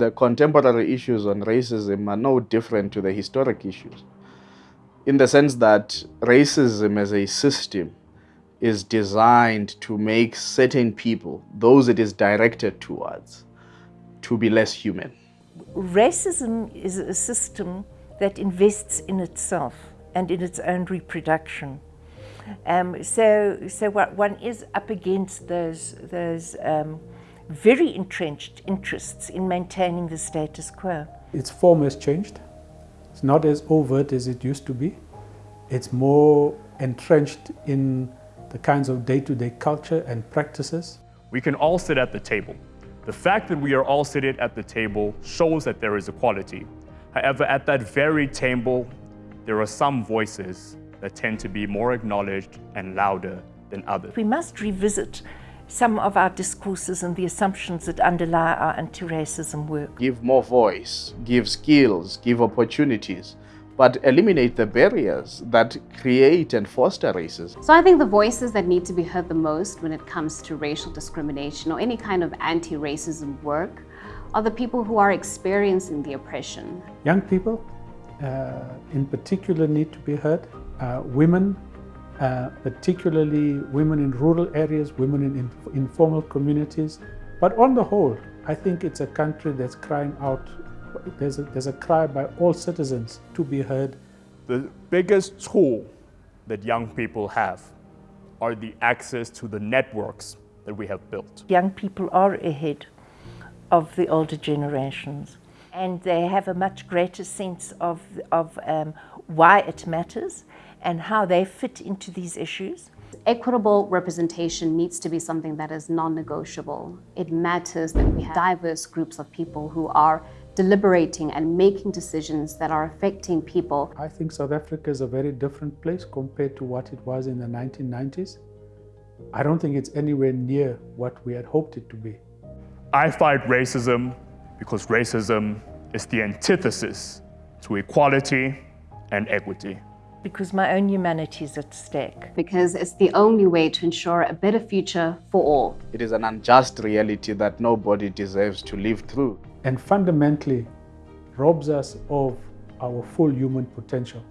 The contemporary issues on racism are no different to the historic issues in the sense that racism as a system is designed to make certain people, those it is directed towards, to be less human. Racism is a system that invests in itself and in its own reproduction. Um, so, so what one is up against those, those um, very entrenched interests in maintaining the status quo. Its form has changed. It's not as overt as it used to be. It's more entrenched in the kinds of day-to-day -day culture and practices. We can all sit at the table. The fact that we are all seated at the table shows that there is equality. However, at that very table, there are some voices that tend to be more acknowledged and louder than others. We must revisit some of our discourses and the assumptions that underlie our anti-racism work. Give more voice, give skills, give opportunities but eliminate the barriers that create and foster racism. So I think the voices that need to be heard the most when it comes to racial discrimination or any kind of anti-racism work are the people who are experiencing the oppression. Young people uh, in particular need to be heard. Uh, women, uh, particularly women in rural areas, women in, in informal communities. But on the whole, I think it's a country that's crying out there's a, there's a cry by all citizens to be heard. The biggest tool that young people have are the access to the networks that we have built. Young people are ahead of the older generations and they have a much greater sense of, of um, why it matters and how they fit into these issues. Equitable representation needs to be something that is non-negotiable. It matters that we have diverse groups of people who are deliberating and making decisions that are affecting people. I think South Africa is a very different place compared to what it was in the 1990s. I don't think it's anywhere near what we had hoped it to be. I fight racism because racism is the antithesis to equality and equity. Because my own humanity is at stake. Because it's the only way to ensure a better future for all. It is an unjust reality that nobody deserves to live through and fundamentally robs us of our full human potential.